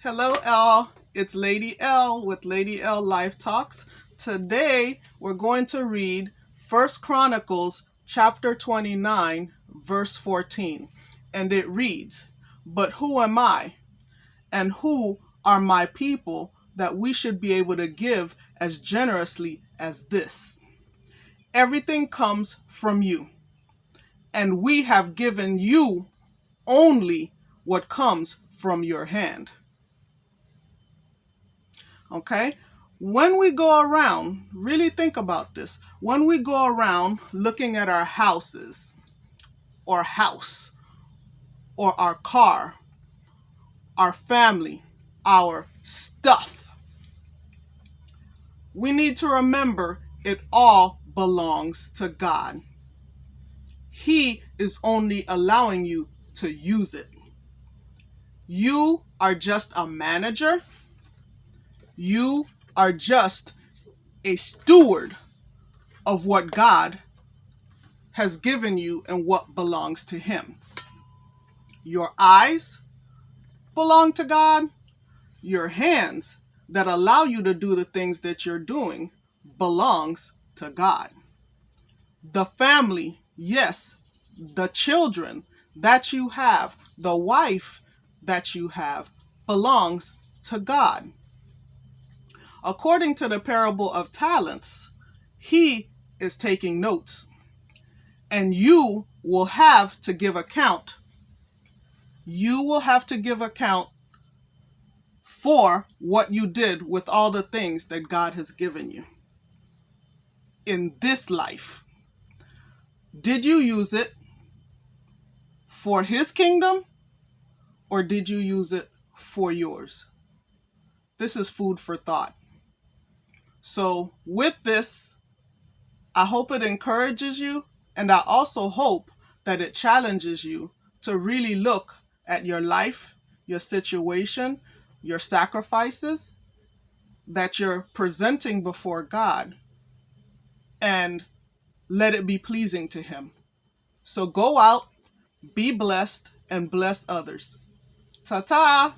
Hello, L. It's Lady L with Lady L Life Talks. Today, we're going to read First Chronicles chapter 29, verse 14. And it reads, But who am I? And who are my people that we should be able to give as generously as this? Everything comes from you. And we have given you only what comes from your hand. Okay? When we go around, really think about this. When we go around looking at our houses, or house, or our car, our family, our stuff, we need to remember it all belongs to God. He is only allowing you to use it. You are just a manager you are just a steward of what God has given you and what belongs to Him. Your eyes belong to God. Your hands that allow you to do the things that you're doing belongs to God. The family, yes, the children that you have, the wife that you have belongs to God. According to the parable of talents, he is taking notes. And you will have to give account. You will have to give account for what you did with all the things that God has given you in this life. Did you use it for his kingdom or did you use it for yours? This is food for thought. So with this, I hope it encourages you and I also hope that it challenges you to really look at your life, your situation, your sacrifices that you're presenting before God and let it be pleasing to Him. So go out, be blessed, and bless others. Ta ta!